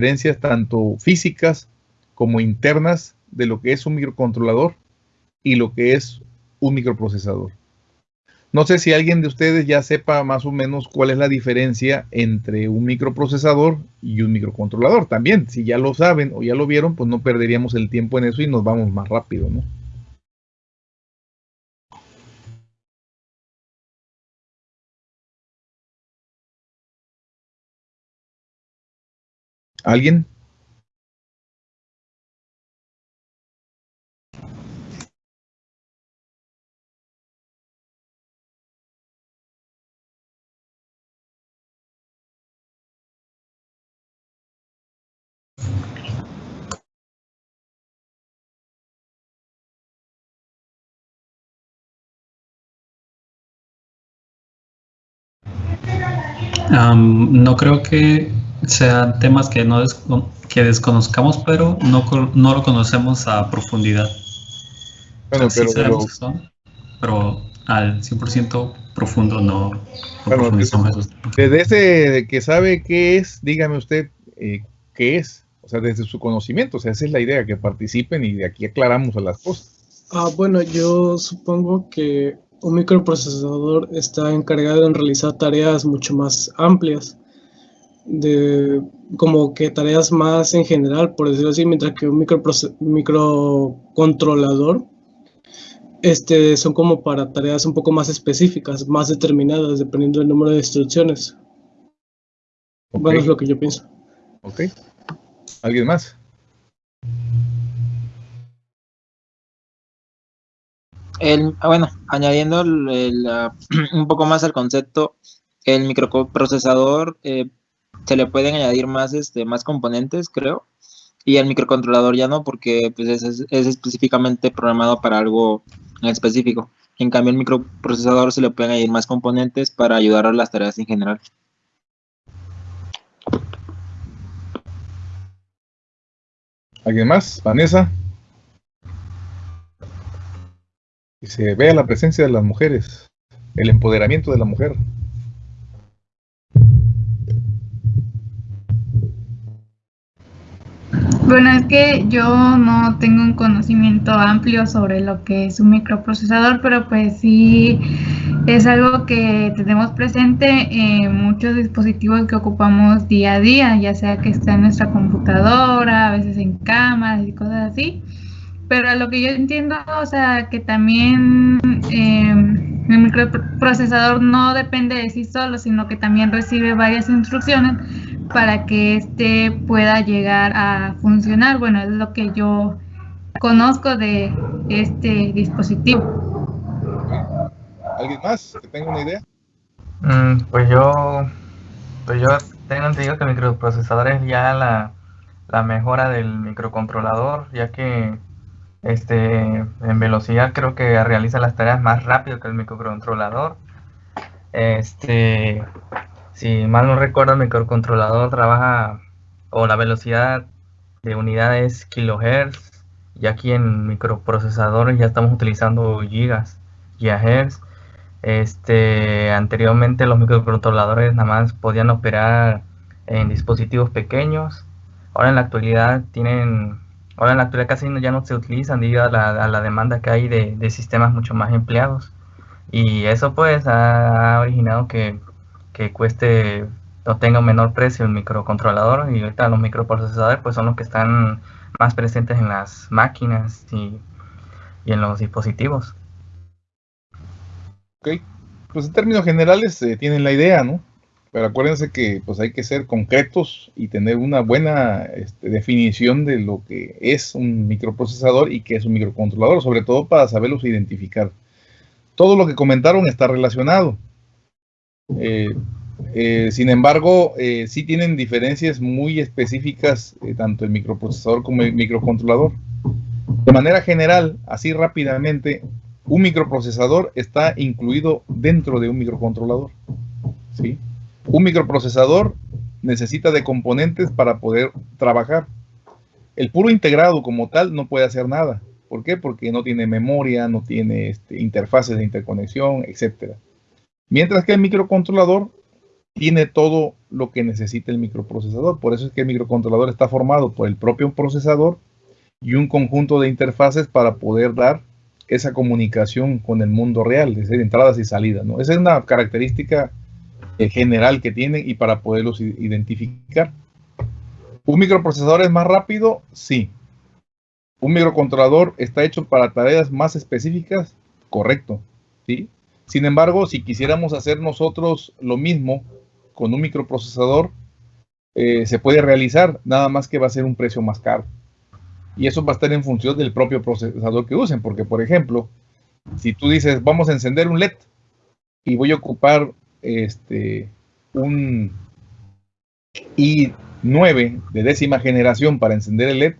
diferencias tanto físicas como internas de lo que es un microcontrolador y lo que es un microprocesador. No sé si alguien de ustedes ya sepa más o menos cuál es la diferencia entre un microprocesador y un microcontrolador. También, si ya lo saben o ya lo vieron, pues no perderíamos el tiempo en eso y nos vamos más rápido, ¿no? ¿Alguien? no creo que sean temas que, no que desconozcamos, pero no, no lo conocemos a profundidad. Bueno, pero, pero, al 100% profundo no, profundizamos esos Desde ese que sabe qué es, dígame usted eh, qué es, o sea, desde su conocimiento, o sea, esa es la idea, que participen y de aquí aclaramos a las cosas. Ah, bueno, yo supongo que un microprocesador está encargado en realizar tareas mucho más amplias, de como que tareas más en general, por decirlo así, mientras que un microcontrolador este, son como para tareas un poco más específicas, más determinadas, dependiendo del número de instrucciones. Bueno, es lo que yo pienso. Ok. ¿Alguien más? El, ah, bueno, añadiendo un poco más al concepto, el microprocesador eh, se le pueden añadir más, este, más componentes, creo, y el microcontrolador ya no, porque pues, es, específicamente programado para algo en específico. En cambio, el microprocesador se le pueden añadir más componentes para ayudar a las tareas en general. ¿Alguien más? Vanessa y se vea la presencia de las mujeres, el empoderamiento de la mujer. Bueno, es que yo no tengo un conocimiento amplio sobre lo que es un microprocesador, pero pues sí es algo que tenemos presente en muchos dispositivos que ocupamos día a día, ya sea que está en nuestra computadora, a veces en cámaras y cosas así. Pero a lo que yo entiendo, o sea, que también eh, el microprocesador no depende de sí solo, sino que también recibe varias instrucciones para que éste pueda llegar a funcionar. Bueno, es lo que yo conozco de este dispositivo. ¿Alguien más que tenga una idea? Mm, pues yo, pues yo tengo entendido que el microprocesador es ya la, la mejora del microcontrolador, ya que este, en velocidad creo que realiza las tareas más rápido que el microcontrolador. Este, si mal no recuerdo, el microcontrolador trabaja o la velocidad de unidades kilohertz y aquí en microprocesadores ya estamos utilizando gigas, gigahertz. Este, anteriormente los microcontroladores nada más podían operar en dispositivos pequeños. Ahora en la actualidad tienen Ahora en la actualidad casi ya no se utilizan debido a la, demanda que hay de, sistemas mucho más empleados. Y eso pues ha originado que, cueste o tenga un menor precio el microcontrolador y ahorita los microprocesadores pues son los que están más presentes en las máquinas y, en los dispositivos. Ok, pues en términos generales tienen la idea, ¿no? Pero acuérdense que pues hay que ser concretos y tener una buena este, definición de lo que es un microprocesador y qué es un microcontrolador, sobre todo para saberlos identificar. Todo lo que comentaron está relacionado. Eh, eh, sin embargo, eh, sí tienen diferencias muy específicas tanto el microprocesador como el microcontrolador. De manera general, así rápidamente, un microprocesador está incluido dentro de un microcontrolador. ¿sí? Un microprocesador necesita de componentes para poder trabajar. El puro integrado como tal no puede hacer nada. ¿Por qué? Porque no tiene memoria, no tiene este, interfaces de interconexión, etc. Mientras que el microcontrolador tiene todo lo que necesita el microprocesador. Por eso es que el microcontrolador está formado por el propio procesador y un conjunto de interfaces para poder dar esa comunicación con el mundo real, es decir, entradas y salidas. ¿no? Esa es una característica general que tienen y para poderlos identificar. ¿Un microprocesador es más rápido? Sí. ¿Un microcontrolador está hecho para tareas más específicas? Correcto. ¿sí? Sin embargo, si quisiéramos hacer nosotros lo mismo con un microprocesador, eh, se puede realizar, nada más que va a ser un precio más caro. Y eso va a estar en función del propio procesador que usen, porque por ejemplo, si tú dices, vamos a encender un LED y voy a ocupar este, un i9 de décima generación para encender el LED,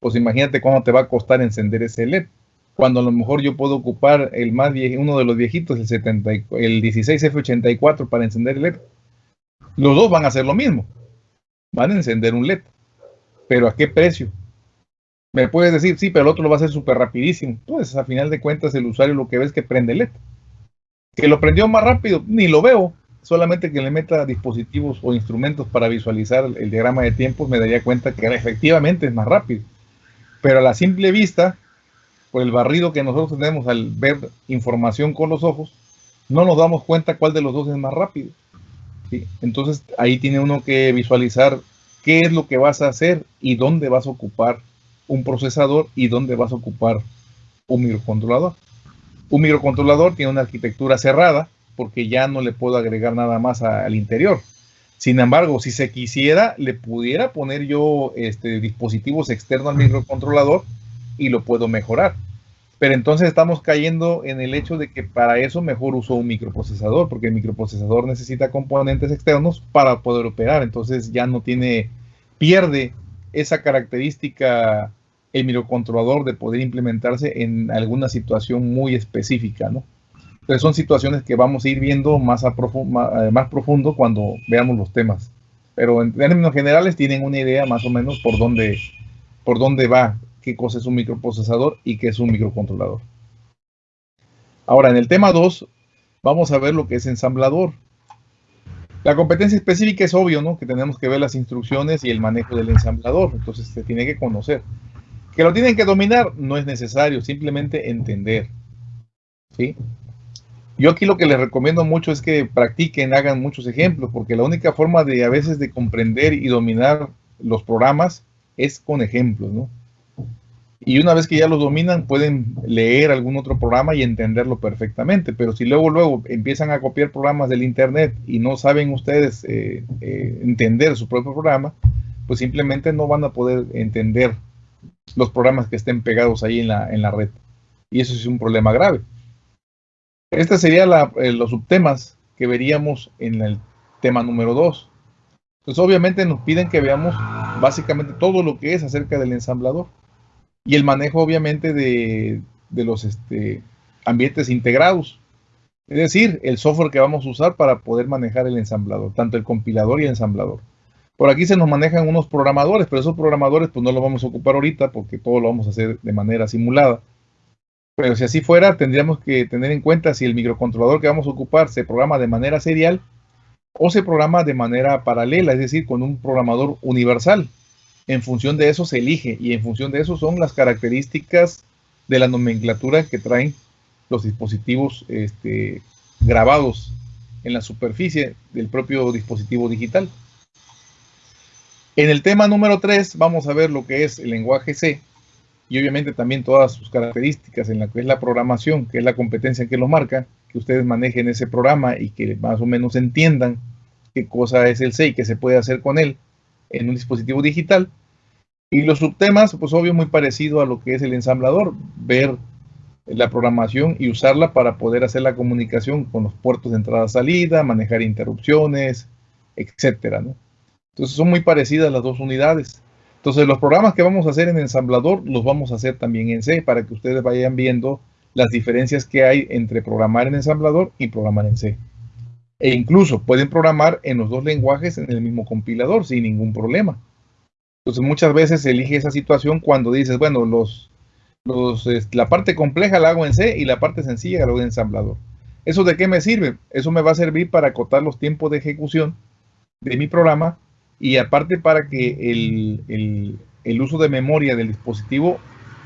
pues imagínate cuánto te va a costar encender ese LED. Cuando a lo mejor yo puedo ocupar el más uno de los viejitos, el, 70, el 16F84 para encender el LED. Los dos van a hacer lo mismo. Van a encender un LED. Pero ¿a qué precio? Me puedes decir, sí, pero el otro lo va a hacer súper rapidísimo. Pues a final de cuentas el usuario lo que ve es que prende LED. Que lo prendió más rápido, ni lo veo. Solamente que le meta dispositivos o instrumentos para visualizar el diagrama de tiempos me daría cuenta que efectivamente es más rápido. Pero a la simple vista, por el barrido que nosotros tenemos al ver información con los ojos, no nos damos cuenta cuál de los dos es más rápido. Entonces ahí tiene uno que visualizar qué es lo que vas a hacer y dónde vas a ocupar un procesador y dónde vas a ocupar un microcontrolador. Un microcontrolador tiene una arquitectura cerrada porque ya no le puedo agregar nada más al interior. Sin embargo, si se quisiera, le pudiera poner yo este, dispositivos externos al microcontrolador y lo puedo mejorar. Pero entonces estamos cayendo en el hecho de que para eso mejor uso un microprocesador, porque el microprocesador necesita componentes externos para poder operar. Entonces ya no tiene, pierde esa característica el microcontrolador de poder implementarse en alguna situación muy específica, ¿no? Entonces son situaciones que vamos a ir viendo más, a eh, más, profundo cuando veamos los temas. Pero en términos generales tienen una idea más o menos por dónde, por dónde va, qué cosa es un microprocesador y qué es un microcontrolador. Ahora, en el tema 2, vamos a ver lo que es ensamblador. La competencia específica es obvio, ¿no? Que tenemos que ver las instrucciones y el manejo del ensamblador. Entonces se tiene que conocer. Que lo tienen que dominar no es necesario, simplemente entender. ¿Sí? Yo aquí lo que les recomiendo mucho es que practiquen, hagan muchos ejemplos, porque la única forma de a veces de comprender y dominar los programas es con ejemplos, ¿no? Y una vez que ya los dominan, pueden leer algún otro programa y entenderlo perfectamente. Pero si luego, luego empiezan a copiar programas del Internet y no saben ustedes eh, eh, entender su propio programa, pues simplemente no van a poder entender los programas que estén pegados ahí en la, en la red. Y eso es un problema grave. Este sería eh, los subtemas que veríamos en el tema número 2. Entonces obviamente nos piden que veamos básicamente todo lo que es acerca del ensamblador y el manejo obviamente de, los este, ambientes integrados. Es decir, el software que vamos a usar para poder manejar el ensamblador, tanto el compilador y el ensamblador. Por aquí se nos manejan unos programadores, pero esos programadores pues no los vamos a ocupar ahorita porque todo lo vamos a hacer de manera simulada. Pero si así fuera, tendríamos que tener en cuenta si el microcontrolador que vamos a ocupar se programa de manera serial o se programa de manera paralela, es decir, con un programador universal. En función de eso se elige y en función de eso son las características de la nomenclatura que traen los dispositivos este, grabados en la superficie del propio dispositivo digital. En el tema número 3 vamos a ver lo que es el lenguaje C y obviamente también todas sus características en la que es la programación, que es la competencia que lo marca, que ustedes manejen ese programa y que más o menos entiendan qué cosa es el C y qué se puede hacer con él en un dispositivo digital. Y los subtemas, pues obvio, muy parecido a lo que es el ensamblador, ver la programación y usarla para poder hacer la comunicación con los puertos de entrada-salida, manejar interrupciones, etcétera, ¿no? Entonces son muy parecidas las dos unidades. Entonces los programas que vamos a hacer en ensamblador los vamos a hacer también en C para que ustedes vayan viendo las diferencias que hay entre programar en ensamblador y programar en C. E incluso pueden programar en los dos lenguajes en el mismo compilador sin ningún problema. Entonces muchas veces se elige esa situación cuando dices, bueno, los, la parte compleja la hago en C y la parte sencilla la hago en ensamblador. ¿Eso de qué me sirve? Eso me va a servir para acotar los tiempos de ejecución de mi programa y aparte para que el, el uso de memoria del dispositivo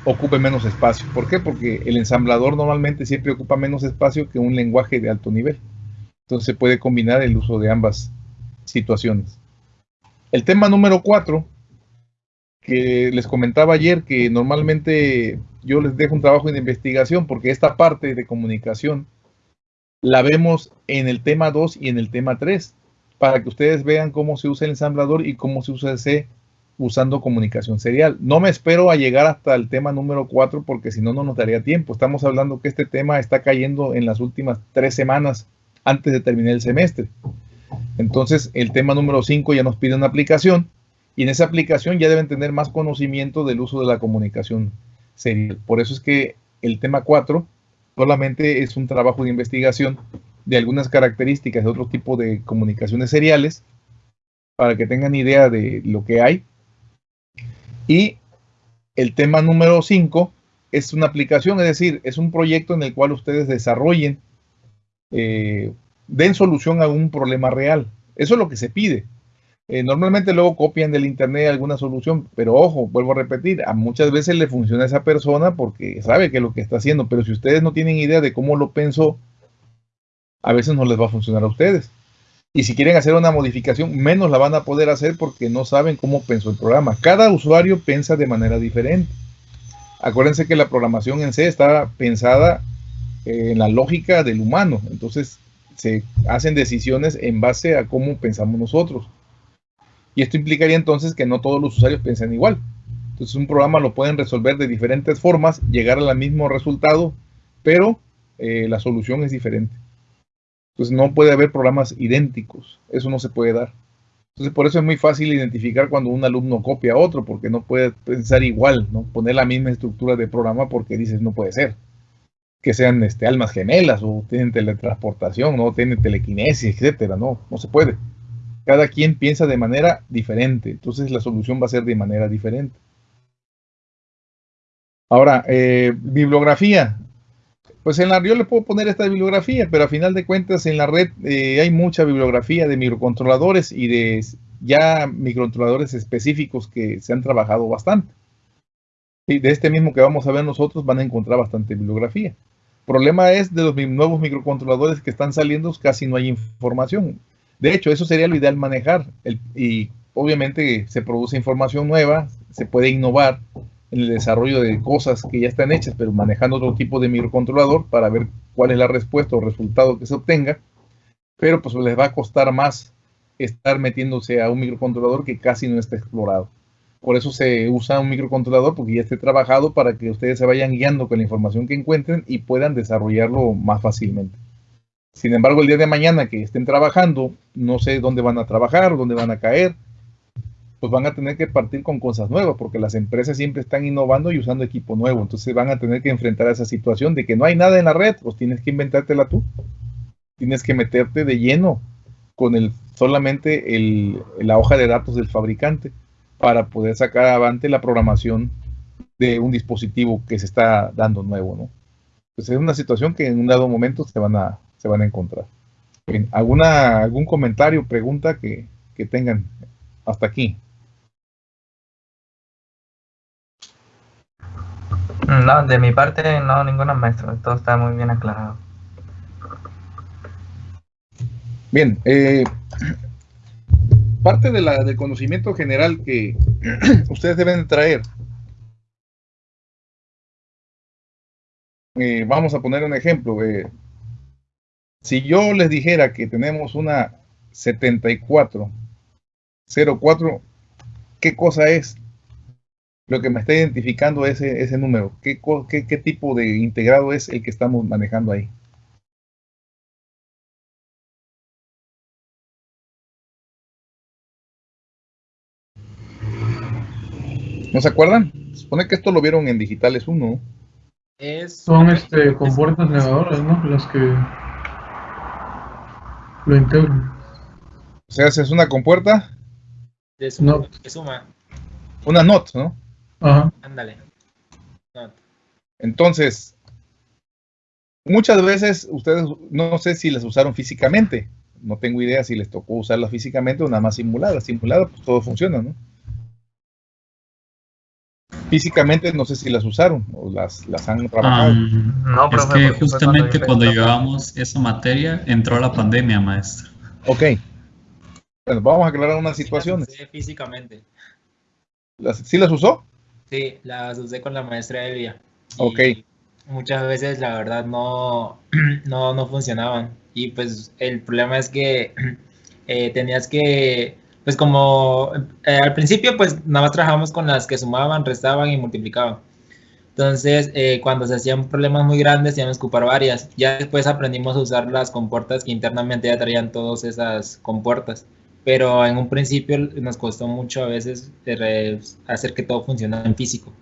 ocupe menos espacio. ¿Por qué? Porque el ensamblador normalmente siempre ocupa menos espacio que un lenguaje de alto nivel. Entonces se puede combinar el uso de ambas situaciones. El tema número 4, que les comentaba ayer, que normalmente yo les dejo un trabajo de investigación porque esta parte de comunicación la vemos en el tema 2 y en el tema 3, para que ustedes vean cómo se usa el ensamblador y cómo se usa ese usando comunicación serial. No me espero a llegar hasta el tema número 4 porque si no, no nos daría tiempo. Estamos hablando que este tema está cayendo en las últimas tres semanas antes de terminar el semestre. Entonces, el tema número 5 ya nos pide una aplicación y en esa aplicación ya deben tener más conocimiento del uso de la comunicación serial. Por eso es que el tema 4 solamente es un trabajo de investigación de algunas características de otro tipo de comunicaciones seriales para que tengan idea de lo que hay y el tema número 5 es una aplicación, es decir, es un proyecto en el cual ustedes desarrollen, eh, den solución a un problema real. Eso es lo que se pide. Eh, normalmente luego copian del internet alguna solución, pero ojo, vuelvo a repetir, a muchas veces le funciona a esa persona porque sabe que es lo que está haciendo, pero si ustedes no tienen idea de cómo lo pensó, a veces no les va a funcionar a ustedes. Y si quieren hacer una modificación, menos la van a poder hacer porque no saben cómo pensó el programa. Cada usuario piensa de manera diferente. Acuérdense que la programación en C está pensada eh, en la lógica del humano. Entonces se hacen decisiones en base a cómo pensamos nosotros. Y esto implicaría entonces que no todos los usuarios piensan igual. Entonces un programa lo pueden resolver de diferentes formas, llegar al mismo resultado, pero eh, la solución es diferente. Entonces no puede haber programas idénticos, eso no se puede dar. Entonces por eso es muy fácil identificar cuando un alumno copia a otro, porque no puede pensar igual, ¿no? Poner la misma estructura de programa porque dices no puede ser. Que sean este, almas gemelas o tienen teletransportación, no tienen telequinesis, etcétera, no, no se puede. Cada quien piensa de manera diferente, entonces la solución va a ser de manera diferente. Ahora, eh, bibliografía. Pues en la yo le puedo poner esta bibliografía, pero a final de cuentas en la red eh, hay mucha bibliografía de microcontroladores y de ya microcontroladores específicos que se han trabajado bastante. Y de este mismo que vamos a ver nosotros van a encontrar bastante bibliografía. Problema es de los nuevos microcontroladores que están saliendo, casi no hay información. De hecho, eso sería lo ideal manejar. y obviamente se produce información nueva, se puede innovar, en el desarrollo de cosas que ya están hechas, pero manejando otro tipo de microcontrolador para ver cuál es la respuesta o resultado que se obtenga. Pero pues les va a costar más estar metiéndose a un microcontrolador que casi no está explorado. Por eso se usa un microcontrolador porque ya esté trabajado para que ustedes se vayan guiando con la información que encuentren y puedan desarrollarlo más fácilmente. Sin embargo, el día de mañana que estén trabajando, no sé dónde van a trabajar, dónde van a caer, pues van a tener que partir con cosas nuevas, porque las empresas siempre están innovando y usando equipo nuevo. Entonces van a tener que enfrentar a esa situación de que no hay nada en la red, pues tienes que inventártela tú. Tienes que meterte de lleno con el solamente el, la hoja de datos del fabricante para poder sacar adelante la programación de un dispositivo que se está dando nuevo, ¿no? Pues es una situación que en un dado momento se van a, se van a encontrar. ¿alguna, ¿Algún comentario, pregunta que, que tengan hasta aquí? No, de mi parte no, ninguna maestro, todo está muy bien aclarado. Bien, eh, parte de la, del conocimiento general que ustedes deben traer. Eh, vamos a poner un ejemplo. Eh, si yo les dijera que tenemos una 7404, ¿qué cosa es? Lo que me está identificando ese, ese número. ¿Qué, ¿Qué, tipo de integrado es el que estamos manejando ahí? ¿No se acuerdan? Supone que esto lo vieron en Digitales 1. Son este, compuertas negadoras, ¿no? Las que lo integran. O sea, es una compuerta. De suma. De suma. Una NOT, ¿no? Ándale. Entonces, muchas veces ustedes, no sé si las usaron físicamente, no tengo idea si les tocó usarlas físicamente o nada más simuladas. Simuladas, pues todo funciona, ¿no? Físicamente no sé si las usaron o las, las han trabajado. Um, no, es que justamente cuando llevábamos esa materia entró la pandemia, maestro. Ok. Bueno, vamos a aclarar unas situaciones. Sí, físicamente. ¿Las, ¿Sí las usó? Sí, las usé con la maestra Elia. Ok. Muchas veces la verdad no, no, no funcionaban. Y pues el problema es que eh, tenías que, pues como eh, al principio pues nada más trabajamos con las que sumaban, restaban y multiplicaban. Entonces, eh, cuando se hacían problemas muy grandes, teníamos que ocupar varias. Ya después aprendimos a usar las compuertas que internamente ya traían todas esas compuertas pero en un principio nos costó mucho a veces hacer que todo funcione en físico.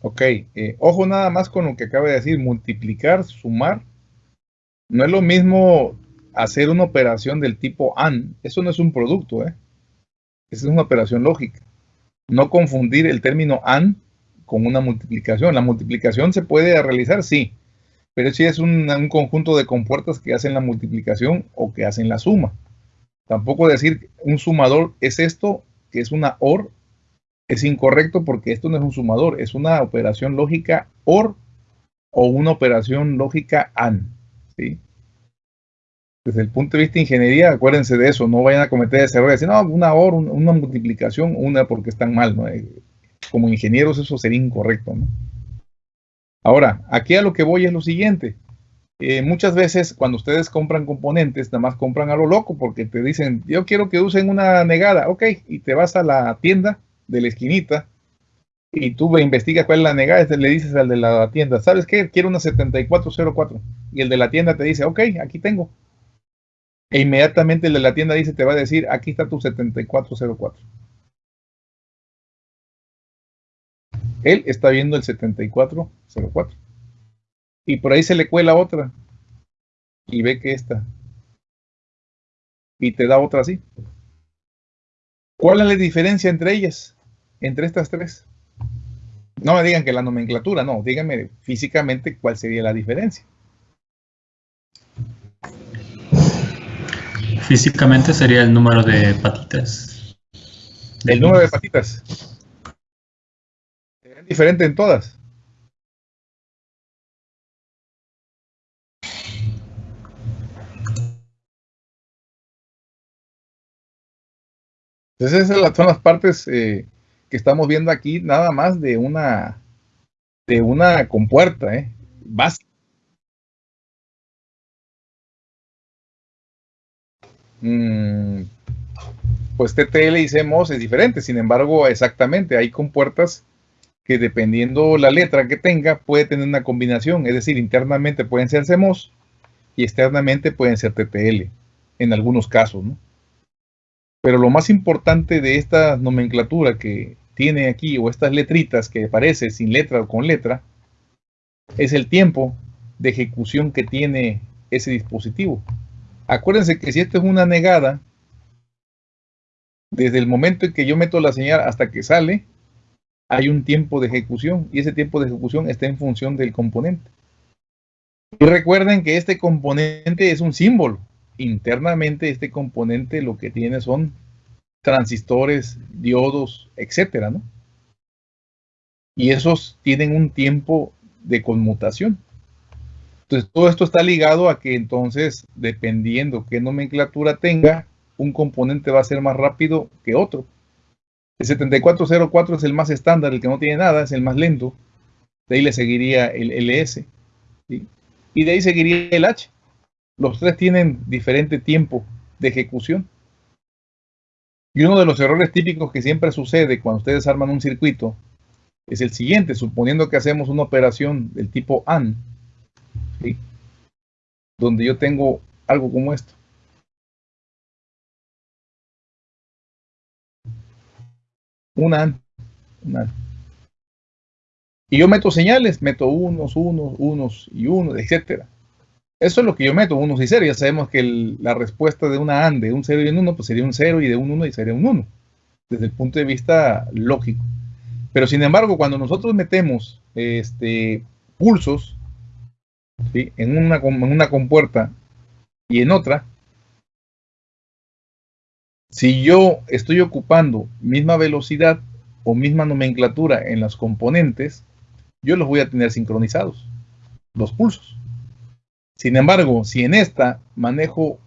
Ok, eh, ojo nada más con lo que acaba de decir, multiplicar, sumar. No es lo mismo hacer una operación del tipo AND, eso no es un producto, ¿eh? Esa es una operación lógica. No confundir el término AND con una multiplicación. La multiplicación se puede realizar, sí, pero si es un, un conjunto de compuertas que hacen la multiplicación o que hacen la suma. Tampoco decir un sumador es esto, que es una OR, es incorrecto porque esto no es un sumador, es una operación lógica OR o una operación lógica AND. ¿sí? Desde el punto de vista de ingeniería, acuérdense de eso, no vayan a cometer ese error de decir, no, una OR, una multiplicación, una porque están mal. ¿no? Eh, como ingenieros eso sería incorrecto. Ahora, aquí a lo que voy es lo siguiente. Eh, muchas veces cuando ustedes compran componentes, nada más compran a lo loco porque te dicen, yo quiero que usen una negada, ok, y te vas a la tienda de la esquinita y tú investigas cuál es la negada, y le dices al de la tienda, ¿sabes qué? Quiero una 7404. Y el de la tienda te dice, ok, aquí tengo. E inmediatamente el de la tienda dice, te va a decir, aquí está tu 7404. Él está viendo el 7404. Y por ahí se le cuela otra. Y ve que esta. Y te da otra así. ¿Cuál es la diferencia entre ellas? Entre estas tres. No me digan que la nomenclatura, no. Díganme físicamente cuál sería la diferencia. Físicamente sería el número de patitas. El número de patitas. ¿Es diferente en todas? Entonces esas son las partes eh, que estamos viendo aquí, nada más de una de una compuerta, ¿eh? Básica. Mm, pues TTL y CMOS es diferente, sin embargo, exactamente, hay compuertas que dependiendo la letra que tenga, puede tener una combinación, es decir, internamente pueden ser CMOS y externamente pueden ser TTL, en algunos casos, ¿no? Pero lo más importante de esta nomenclatura que tiene aquí, o estas letritas que aparece sin letra o con letra, es el tiempo de ejecución que tiene ese dispositivo. Acuérdense que si esto es una negada, desde el momento en que yo meto la señal hasta que sale, hay un tiempo de ejecución y ese tiempo de ejecución está en función del componente. Y recuerden que este componente es un símbolo internamente este componente lo que tiene son transistores, diodos, etcétera, ¿no? Y esos tienen un tiempo de conmutación. Entonces, todo esto está ligado a que entonces, dependiendo qué nomenclatura tenga, un componente va a ser más rápido que otro. El 7404 es el más estándar, el que no tiene nada, es el más lento. De ahí le seguiría el LS. Y de ahí seguiría el H. Los tres tienen diferente tiempo de ejecución. Y uno de los errores típicos que siempre sucede cuando ustedes arman un circuito es el siguiente, suponiendo que hacemos una operación del tipo AND, donde yo tengo algo como esto. Un AND, un AND. Y yo meto señales, meto unos, unos, unos y unos, etcétera. Eso es lo que yo meto, unos y cero. Ya sabemos que la respuesta de una AND de un 0 y un 1, pues sería un 0 y de un 1 y sería un 1, desde el punto de vista lógico. Pero sin embargo, cuando nosotros metemos este, pulsos, en, una, en una compuerta y en otra, si yo estoy ocupando misma velocidad o misma nomenclatura en los componentes, yo los voy a tener sincronizados, los pulsos. Sin embargo, si en esta manejo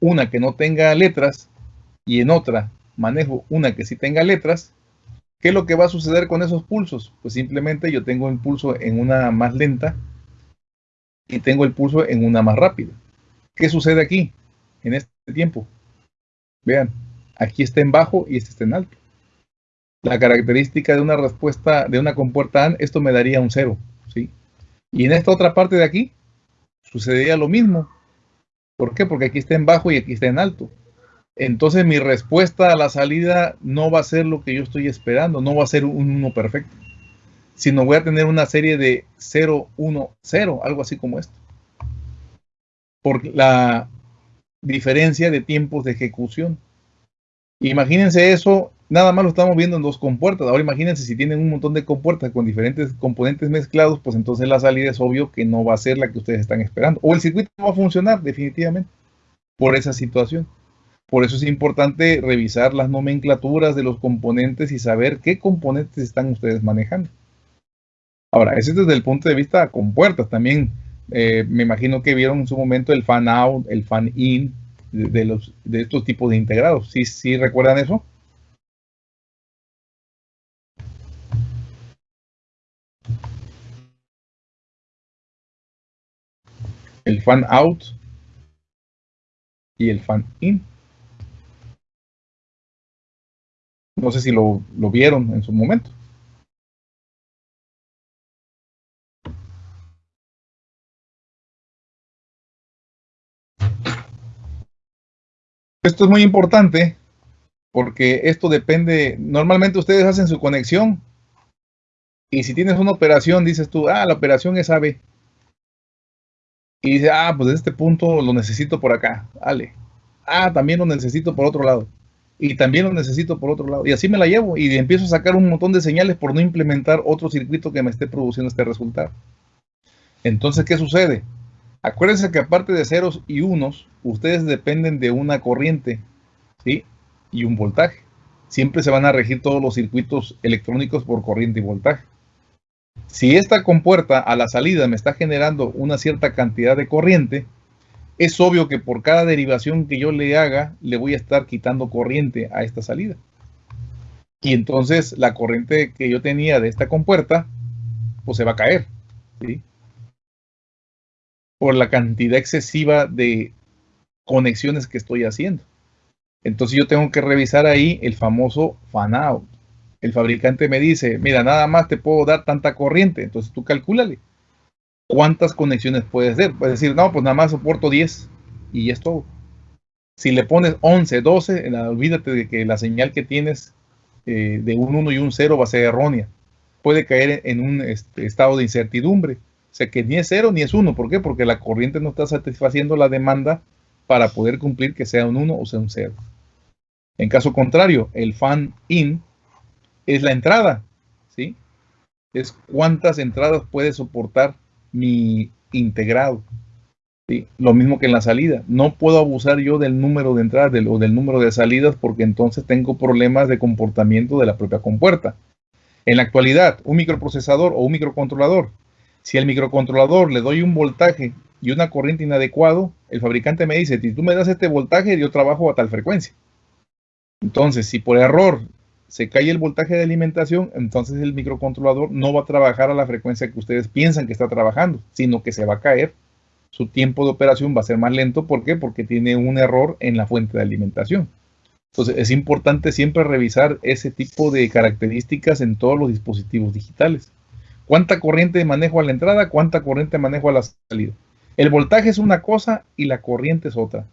una que no tenga letras y en otra manejo una que sí tenga letras, ¿qué es lo que va a suceder con esos pulsos? Pues simplemente yo tengo el pulso en una más lenta y tengo el pulso en una más rápida. ¿Qué sucede aquí en este tiempo? Vean, aquí está en bajo y este está en alto. La característica de una respuesta de una compuerta AND, esto me daría un cero, ¿sí? Y en esta otra parte de aquí, sucedería lo mismo. ¿Por qué? Porque aquí está en bajo y aquí está en alto. Entonces mi respuesta a la salida no va a ser lo que yo estoy esperando, no va a ser un 1 perfecto, sino voy a tener una serie de 0, 1, 0, algo así como esto. Por la diferencia de tiempos de ejecución. Imagínense eso, nada más lo estamos viendo en dos compuertas. Ahora imagínense si tienen un montón de compuertas con diferentes componentes mezclados, pues entonces la salida es obvio que no va a ser la que ustedes están esperando. O el circuito no va a funcionar definitivamente por esa situación. Por eso es importante revisar las nomenclaturas de los componentes y saber qué componentes están ustedes manejando. Ahora, ese es desde el punto de vista compuertas. También eh, me imagino que vieron en su momento el fan out, el fan in, de, los, de estos tipos de integrados. ¿Sí, ¿Sí recuerdan eso? El fan out y el fan in. No sé si lo, vieron en su momento. Esto es muy importante porque esto depende, normalmente ustedes hacen su conexión y si tienes una operación, dices tú, ah, la operación es AB. Y dice, ah, pues este punto lo necesito por acá, vale. Ah, también lo necesito por otro lado. Y también lo necesito por otro lado. Y así me la llevo y empiezo a sacar un montón de señales por no implementar otro circuito que me esté produciendo este resultado. Entonces, ¿qué sucede? Acuérdense que aparte de ceros y unos, ustedes dependen de una corriente ¿sí? y un voltaje. Siempre se van a regir todos los circuitos electrónicos por corriente y voltaje. Si esta compuerta a la salida me está generando una cierta cantidad de corriente, es obvio que por cada derivación que yo le haga, le voy a estar quitando corriente a esta salida. Y entonces la corriente que yo tenía de esta compuerta, pues se va a caer. por la cantidad excesiva de conexiones que estoy haciendo. Entonces yo tengo que revisar ahí el famoso fan out. El fabricante me dice, mira, nada más te puedo dar tanta corriente. Entonces tú calculale cuántas conexiones puedes hacer. Puedes decir, no, pues nada más soporto 10 y ya es todo. Si le pones 11, 12, olvídate de que la señal que tienes eh, de un 1 y un 0 va a ser errónea. Puede caer en un este, estado de incertidumbre o sea que ni es cero ni es uno. ¿Por qué? Porque la corriente no está satisfaciendo la demanda para poder cumplir que sea un 1 o sea un 0. En caso contrario, el fan in es la entrada, ¿sí? Es cuántas entradas puede soportar mi integrado. ¿sí? Lo mismo que en la salida. No puedo abusar yo del número de entradas o del número de salidas porque entonces tengo problemas de comportamiento de la propia compuerta. En la actualidad, un microprocesador o un microcontrolador si al microcontrolador le doy un voltaje y una corriente inadecuado, el fabricante me dice, si tú me das este voltaje, yo trabajo a tal frecuencia. Entonces, si por error se cae el voltaje de alimentación, entonces el microcontrolador no va a trabajar a la frecuencia que ustedes piensan que está trabajando, sino que se va a caer. Su tiempo de operación va a ser más lento. ¿Por qué? Porque tiene un error en la fuente de alimentación. Entonces, es importante siempre revisar ese tipo de características en todos los dispositivos digitales. ¿Cuánta corriente manejo a la entrada? ¿Cuánta corriente manejo a la salida? El voltaje es una cosa y la corriente es otra.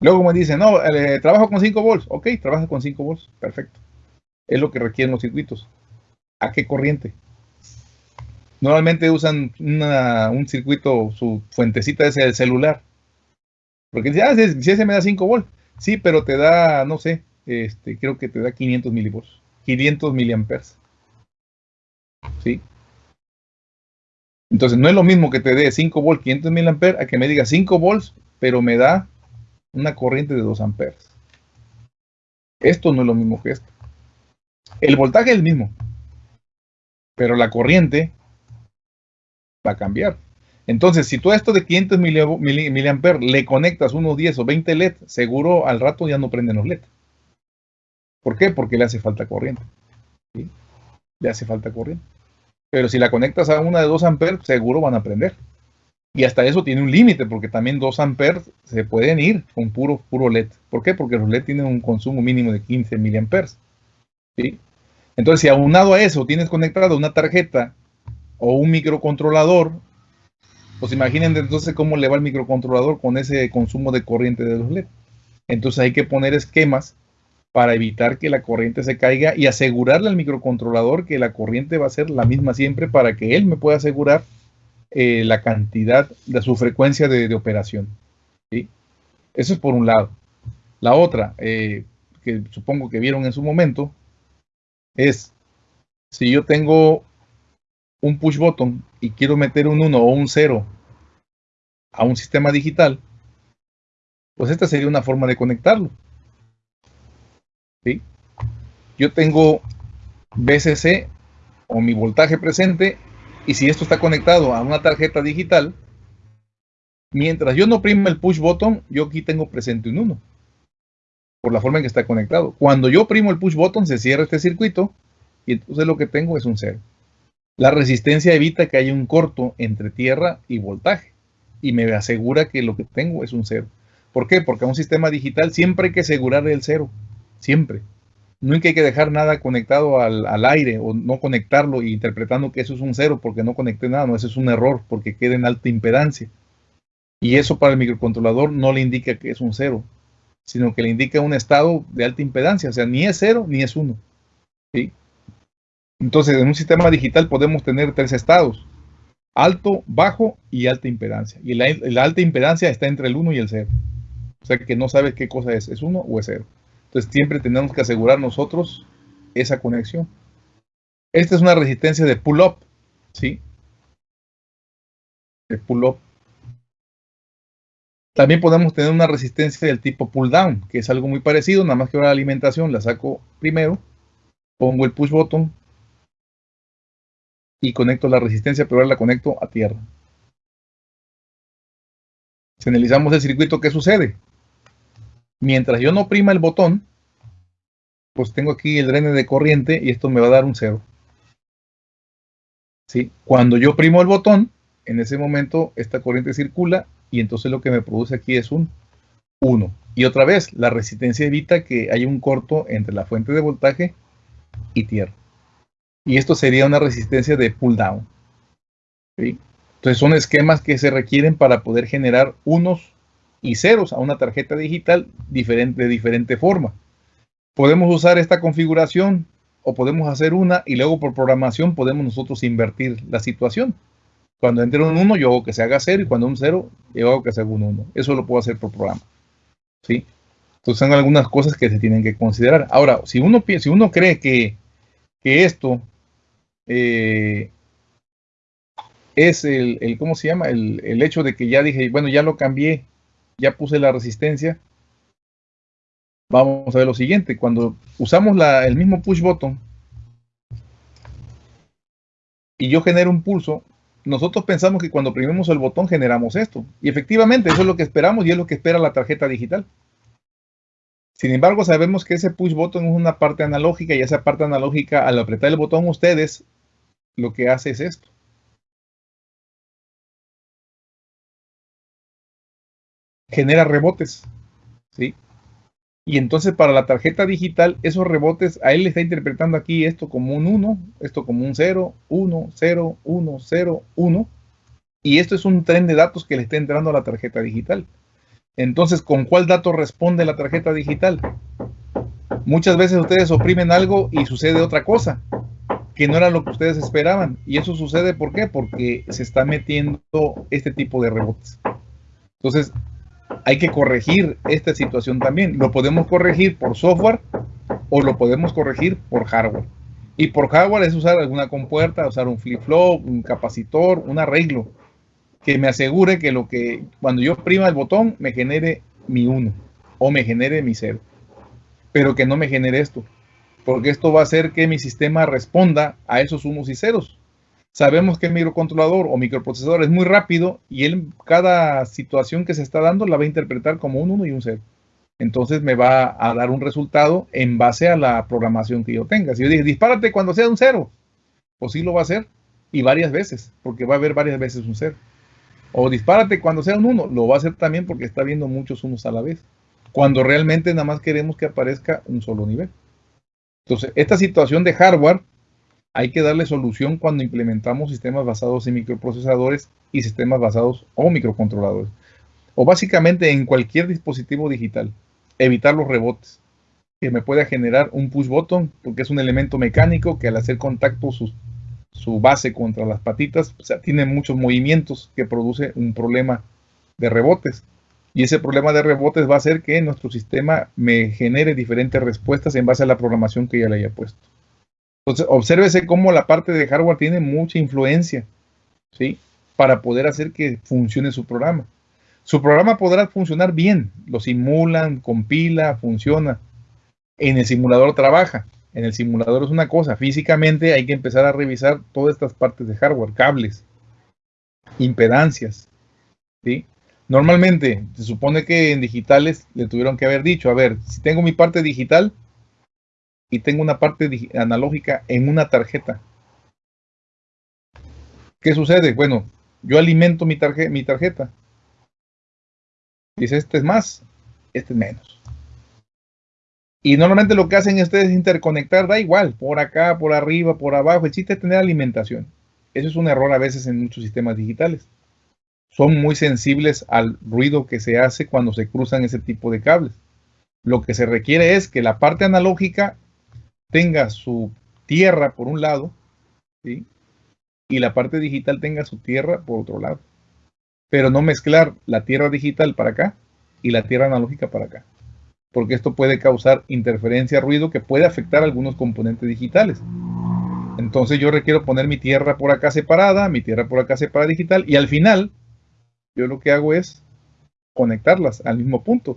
Luego me dicen, no, eh, trabajo con 5 volts. Ok, trabaja con 5 volts. Perfecto. Es lo que requieren los circuitos. ¿A qué corriente? Normalmente usan un circuito, su fuentecita es el celular. Porque dicen, ah, si, ese me da 5 volts. Sí, pero te da, no sé, este, creo que te da 500 milivolts. 500 miliamperes. ¿Sí? Entonces, no es lo mismo que te dé 5 volts 500 mil amperes a que me diga 5 volts, pero me da una corriente de 2 amperes. Esto no es lo mismo que esto. El voltaje es el mismo, pero la corriente va a cambiar. Entonces, si tú a esto de 500 miliamperes le conectas unos 10 o 20 LED, seguro al rato ya no prenden los LED. ¿Por qué? Porque le hace falta corriente. Le hace falta corriente. Pero si la conectas a una de 2 amperes, seguro van a prender. Y hasta eso tiene un límite, porque también 2 amperes se pueden ir con puro, puro LED. ¿Por qué? Porque los LED tienen un consumo mínimo de 15 miliamperes. Entonces, si aunado a eso tienes conectado una tarjeta o un microcontrolador, pues imaginen entonces cómo le va el microcontrolador con ese consumo de corriente de los LED. Entonces hay que poner esquemas para evitar que la corriente se caiga y asegurarle al microcontrolador que la corriente va a ser la misma siempre para que él me pueda asegurar eh, la cantidad de su frecuencia de, operación. Eso es por un lado. La otra, eh, que supongo que vieron en su momento, es si yo tengo un push button y quiero meter un 1 o un 0 a un sistema digital, pues esta sería una forma de conectarlo. ¿Sí? Yo tengo BCC o mi voltaje presente y si esto está conectado a una tarjeta digital, mientras yo no oprima el push button, yo aquí tengo presente un 1 por la forma en que está conectado. Cuando yo oprimo el push button, se cierra este circuito y entonces lo que tengo es un 0. La resistencia evita que haya un corto entre tierra y voltaje y me asegura que lo que tengo es un cero. ¿Por qué? Porque a un sistema digital siempre hay que asegurar el cero, siempre. Nunca hay que dejar nada conectado al, aire o no conectarlo y interpretando que eso es un cero porque no conecté nada, no, eso es un error porque queda en alta impedancia. Y eso para el microcontrolador no le indica que es un cero, sino que le indica un estado de alta impedancia, o sea, ni es cero ni es uno. ¿sí? Entonces, en un sistema digital podemos tener tres estados, alto, bajo y alta impedancia. Y la, alta impedancia está entre el 1 y el 0. O sea que no sabes qué cosa es, es 1 o es 0. Entonces siempre tenemos que asegurar nosotros esa conexión. Esta es una resistencia de pull-up, ¿sí? De pull-up. También podemos tener una resistencia del tipo pull-down, que es algo muy parecido, nada más que ahora la alimentación la saco primero, pongo el push button, y conecto la resistencia, pero ahora la conecto a tierra. Si analizamos el circuito, ¿qué sucede? Mientras yo no prima el botón, pues tengo aquí el drene de corriente y esto me va a dar un cero. ¿Sí? Cuando yo primo el botón, en ese momento esta corriente circula y entonces lo que me produce aquí es un 1. Y otra vez, la resistencia evita que haya un corto entre la fuente de voltaje y tierra. Y esto sería una resistencia de pull down. Entonces son esquemas que se requieren para poder generar unos y ceros a una tarjeta digital diferente, de diferente forma. Podemos usar esta configuración o podemos hacer una y luego por programación podemos nosotros invertir la situación. Cuando entre un 1 yo hago que se haga 0 y cuando un 0 yo hago que se haga un 1. Eso lo puedo hacer por programa. ¿sí? Entonces son algunas cosas que se tienen que considerar. Ahora, si uno, si uno cree que, que esto eh, es el, el, ¿cómo se llama? El, el, hecho de que ya dije, bueno, ya lo cambié, ya puse la resistencia. Vamos a ver lo siguiente, cuando usamos la, el mismo push button y yo genero un pulso, nosotros pensamos que cuando oprimimos el botón generamos esto. Y efectivamente, eso es lo que esperamos y es lo que espera la tarjeta digital. Sin embargo, sabemos que ese push button es una parte analógica y esa parte analógica, al apretar el botón ustedes, lo que hace es esto. Genera rebotes. ¿sí? Y entonces para la tarjeta digital, esos rebotes, a él le está interpretando aquí esto como un 1, esto como un 0, 1, 0, 1, 0, 1. Y esto es un tren de datos que le está entrando a la tarjeta digital. Entonces, ¿con cuál dato responde la tarjeta digital? Muchas veces ustedes oprimen algo y sucede otra cosa que no era lo que ustedes esperaban. Y eso sucede, ¿por qué? Porque se está metiendo este tipo de rebotes. Entonces, hay que corregir esta situación también. Lo podemos corregir por software o lo podemos corregir por hardware. Y por hardware es usar alguna compuerta, usar un flip-flop, un capacitor, un arreglo que me asegure que lo que cuando yo prima el botón me genere mi 1 o me genere mi 0. Pero que no me genere esto. Porque esto va a hacer que mi sistema responda a esos unos y ceros. Sabemos que el microcontrolador o microprocesador es muy rápido y él cada situación que se está dando la va a interpretar como un 1 y un 0 entonces me va a dar un resultado en base a la programación que yo tenga. Si yo dije, dispárate cuando sea un cero, pues sí lo va a hacer, y varias veces, porque va a haber varias veces un cero. O dispárate cuando sea un uno, lo va a hacer también porque está viendo muchos unos a la vez, cuando realmente nada más queremos que aparezca un solo nivel. Entonces, esta situación de hardware hay que darle solución cuando implementamos sistemas basados en microprocesadores y sistemas basados o microcontroladores. O básicamente en cualquier dispositivo digital evitar los rebotes, que me pueda generar un push button, porque es un elemento mecánico que al hacer contacto su, su base contra las patitas, tiene muchos movimientos que produce un problema de rebotes. Y ese problema de rebotes va a hacer que nuestro sistema me genere diferentes respuestas en base a la programación que ya le haya puesto. Entonces, obsérvese cómo la parte de hardware tiene mucha influencia, ¿sí? Para poder hacer que funcione su programa. Su programa podrá funcionar bien, lo simulan, compila, funciona. En el simulador trabaja. En el simulador es una cosa, físicamente hay que empezar a revisar todas estas partes de hardware, cables, impedancias. ¿sí? Normalmente se supone que en digitales le tuvieron que haber dicho, a ver, si tengo mi parte digital y tengo una parte analógica en una tarjeta, ¿qué sucede? Bueno, yo alimento mi, mi tarjeta Dice, este es más, este es menos. Y normalmente lo que hacen es interconectar, da igual, por acá, por arriba, por abajo. El chiste es tener alimentación. Eso es un error a veces en muchos sistemas digitales. Son muy sensibles al ruido que se hace cuando se cruzan ese tipo de cables. Lo que se requiere es que la parte analógica tenga su tierra por un lado y la parte digital tenga su tierra por otro lado pero no mezclar la tierra digital para acá y la tierra analógica para acá, porque esto puede causar interferencia, ruido que puede afectar algunos componentes digitales. Entonces yo requiero poner mi tierra por acá separada, mi tierra por acá separada digital, y al final yo lo que hago es conectarlas al mismo punto.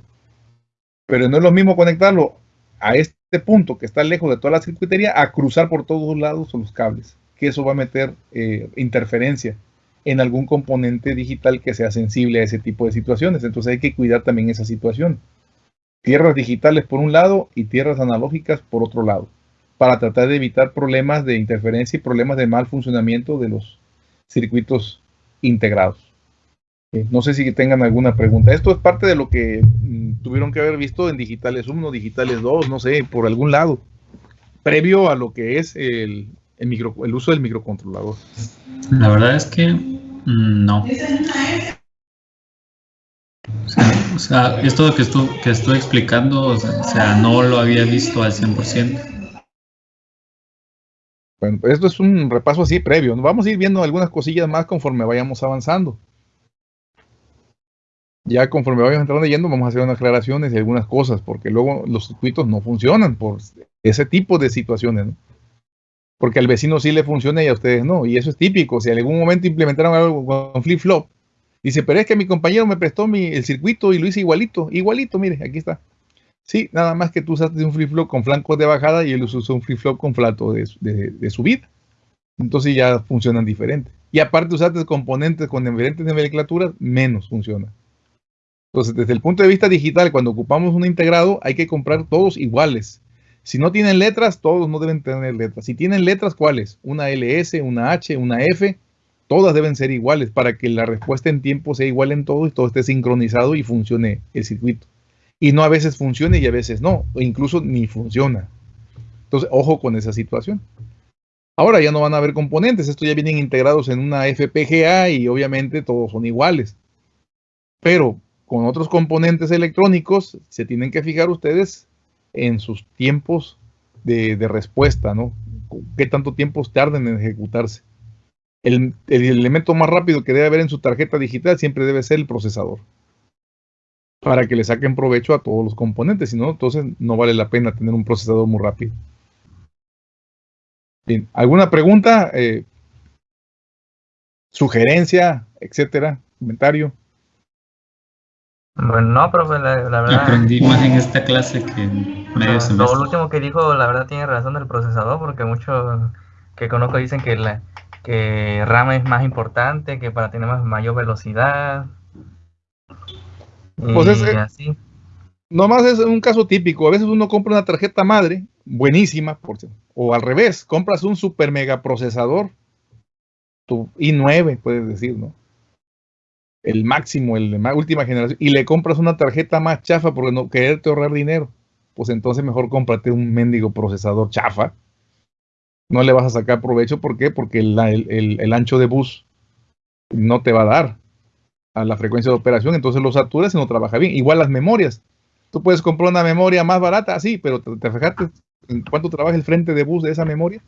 Pero no es lo mismo conectarlo a este punto que está lejos de toda la circuitería a cruzar por todos lados los cables, que eso va a meter eh, interferencia en algún componente digital que sea sensible a ese tipo de situaciones. Entonces hay que cuidar también esa situación. Tierras digitales por un lado y tierras analógicas por otro lado, para tratar de evitar problemas de interferencia y problemas de mal funcionamiento de los circuitos integrados. Eh, no sé si tengan alguna pregunta. Esto es parte de lo que mm, tuvieron que haber visto en digitales 1, digitales 2, no sé, por algún lado, previo a lo que es el, el, micro, el uso del microcontrolador? La verdad es que mm, no. O sea, esto que, estoy, que estoy explicando, o sea, no lo había visto al 100%. Bueno, esto es un repaso así previo. Vamos a ir viendo algunas cosillas más conforme vayamos avanzando. Ya conforme vayamos entrando yendo, vamos a hacer unas aclaraciones y algunas cosas, porque luego los circuitos no funcionan por ese tipo de situaciones. ¿no? porque al vecino sí le funciona y a ustedes no. Y eso es típico. Si en algún momento implementaron algo con flip-flop, dice, pero es que mi compañero me prestó mi, el circuito y lo hice igualito, igualito, mire, aquí está. Sí, nada más que tú usaste un flip-flop con flancos de bajada y él usó un flip-flop con flato de, de, subida. Entonces ya funcionan diferente. Y aparte usaste componentes con diferentes nomenclaturas, menos funciona. Entonces, desde el punto de vista digital, cuando ocupamos un integrado, hay que comprar todos iguales. Si no tienen letras, todos no deben tener letras. Si tienen letras, ¿cuáles? Una LS, una H, una F, todas deben ser iguales para que la respuesta en tiempo sea igual en todo y todo esté sincronizado y funcione el circuito. Y no a veces funcione y a veces no, o incluso ni funciona. Entonces, ojo con esa situación. Ahora ya no van a haber componentes, estos ya vienen integrados en una FPGA y obviamente todos son iguales. Pero con otros componentes electrónicos se tienen que fijar ustedes en sus tiempos de, respuesta, ¿no? ¿Qué tanto tiempo tarden en ejecutarse? El, elemento más rápido que debe haber en su tarjeta digital siempre debe ser el procesador. Para que le saquen provecho a todos los componentes, si no, entonces no vale la pena tener un procesador muy rápido. Bien, ¿alguna pregunta? Eh, ¿Sugerencia? Etcétera, comentario. Bueno, no, profe, la, la verdad. Aprendí más en esta clase que en medio Lo, semestre. lo último que dijo, la verdad, tiene razón del procesador, porque muchos que conozco dicen que, la, que RAM es más importante, que para tener más, mayor velocidad. Y Pues ese- así. Nomás es un caso típico. A veces uno compra una tarjeta madre, buenísima, por o al revés, compras un super mega procesador, tu i9, puedes decir, ¿no? El máximo, el de ma- última generación, y le compras una tarjeta más chafa porque no quererte ahorrar dinero. Pues entonces mejor cómprate un mendigo procesador chafa. No le vas a sacar provecho, ¿por qué? Porque el, el- el- el ancho de bus no te va a dar a la frecuencia de operación, entonces lo saturas y no trabaja bien. Igual las memorias. Tú puedes comprar una memoria más barata, sí, pero te, te fijaste en cuánto trabaja el frente de bus de esa memoria.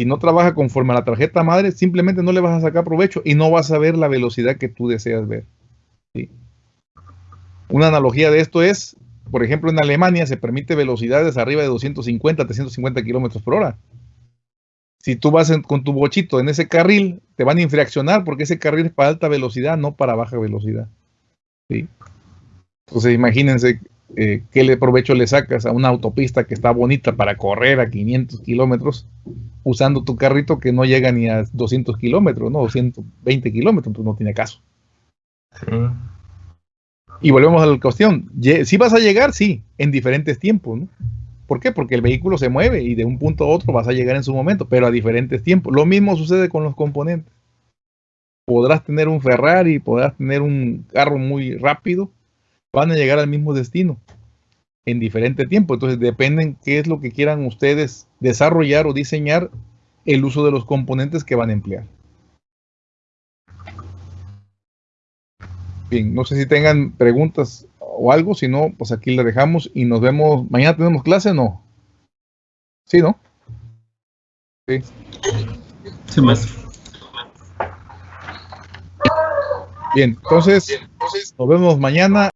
Si no trabaja conforme a la tarjeta madre, simplemente no le vas a sacar provecho y no vas a ver la velocidad que tú deseas ver. ¿sí? Una analogía de esto es, por ejemplo, en Alemania se permite velocidades arriba de 250, 350 kilómetros por hora. Si tú vas con tu bochito en ese carril, te van a infraccionar porque ese carril es para alta velocidad, no para baja velocidad. ¿sí? Entonces imagínense eh, qué le provecho le sacas a una autopista que está bonita para correr a 500 kilómetros usando tu carrito que no llega ni a 200 kilómetros, no 220 kilómetros, entonces no tiene caso. Y volvemos a la cuestión, si vas a llegar, sí, en diferentes tiempos, ¿no? ¿Por qué? Porque el vehículo se mueve y de un punto a otro vas a llegar en su momento, pero a diferentes tiempos. Lo mismo sucede con los componentes. Podrás tener un Ferrari, podrás tener un carro muy rápido, van a llegar al mismo destino en diferente tiempo. Entonces dependen qué es lo que quieran ustedes desarrollar o diseñar el uso de los componentes que van a emplear. Bien, no sé si tengan preguntas o algo, si no, pues aquí le dejamos y nos vemos. ¿Mañana tenemos clase o no? Sí, ¿no? Sí. Sí, maestro. Bien, entonces nos vemos mañana.